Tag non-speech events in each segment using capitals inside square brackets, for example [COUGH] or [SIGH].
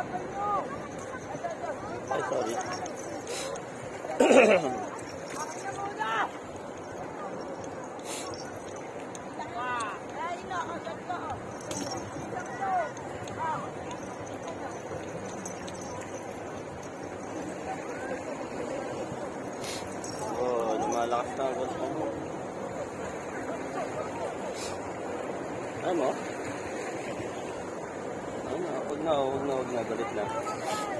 哎，兄弟。哎，兄弟。嘿嘿嘿。啊！加油！哦，你们拉上不？怎么？Huwag na, huwag na, huwag na. Galit na.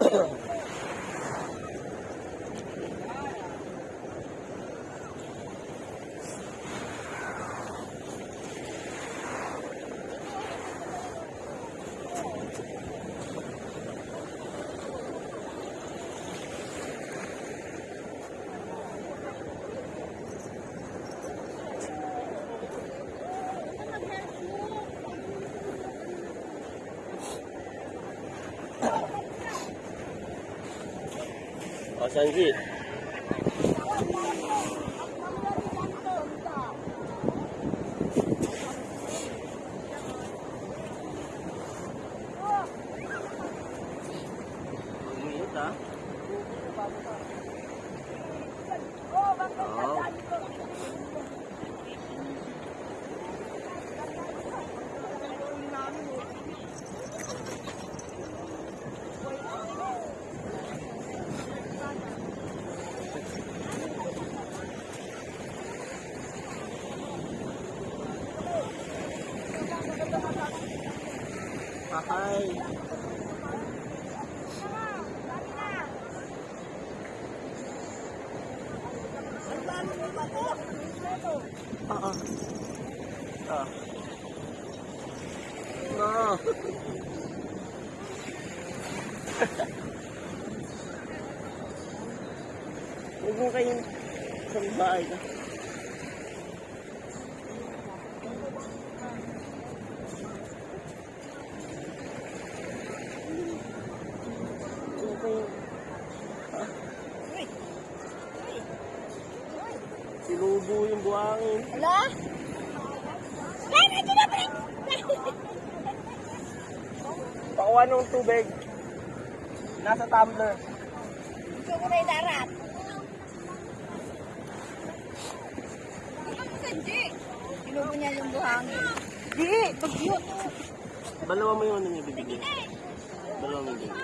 그죠? 好，三四。Ahay. Oo. Ah. No. [LAUGHS] Huwag mo kayong sa bahay ka. Huwag mo kayong... Ha? Sinubo yung buhangin. Wala? Yan, ito na pala! Pakuha ng tubig. Nasa tumbler. Gusto ko na idarap. Inubo niya yung buhangin. Di! Bagyo! Dalawa mo yung ano niya bibigyan. Dalawa mo yung.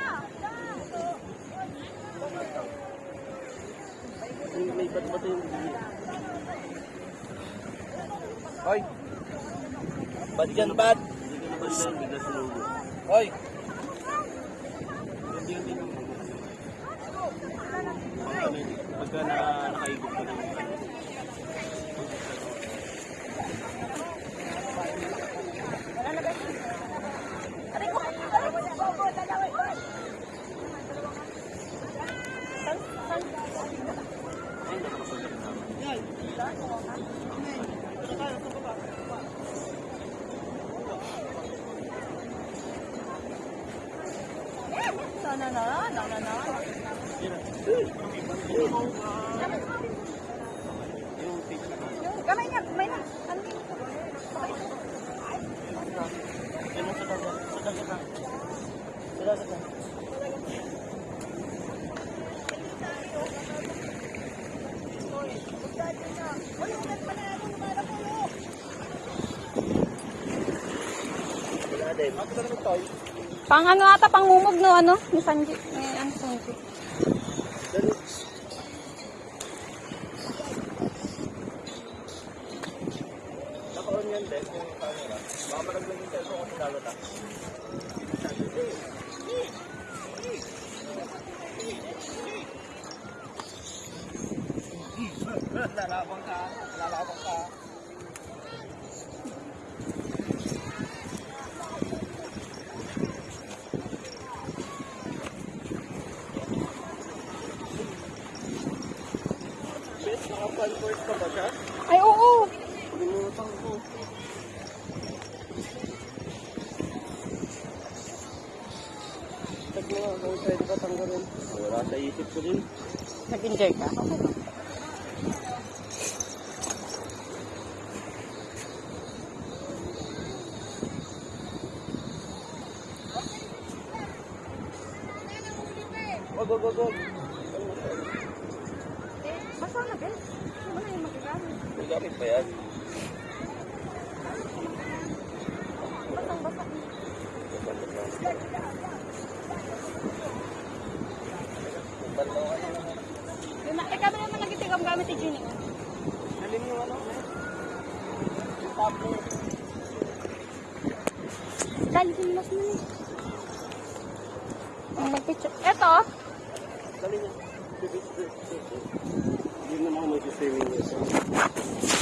May, may bato-bato yung bibigyan. Hoy! Bad yan, bad! Hindi ka na bad yan, bigla sa logo. Hoy! Hindi yun din yung Pag ano, pagka na, nakaigop ka na yung ano. Aray ko! Aray ko! Bobo! Dadawin ko! Ay, nakakapagod na. Sana na, na, na, na. Kamay niya, kamay na. Ano yun? Ang sa dagat. Sa dagat. Pang ano ata, pang mumog no, ano? Ni ano Sanji? 来拉风卡，来拉风卡。直接，哎哦。不用。Kung pwede ka tanggalin. Wala sa isip ko din. Nag-enjoy ka? Wag, wag, wag, wag. Basta na, Ben. Ano na yung magagamit? May gamit pa yan. Basang-basa. Yung na- Eh, kami naman nagitigam gamit ni Ginny. Galing yung ano, eh. Yung tablet. Dali, sinilas mo na. Ang mag-picture. Eto, Galing yan. Hindi naman ako mag-swimming.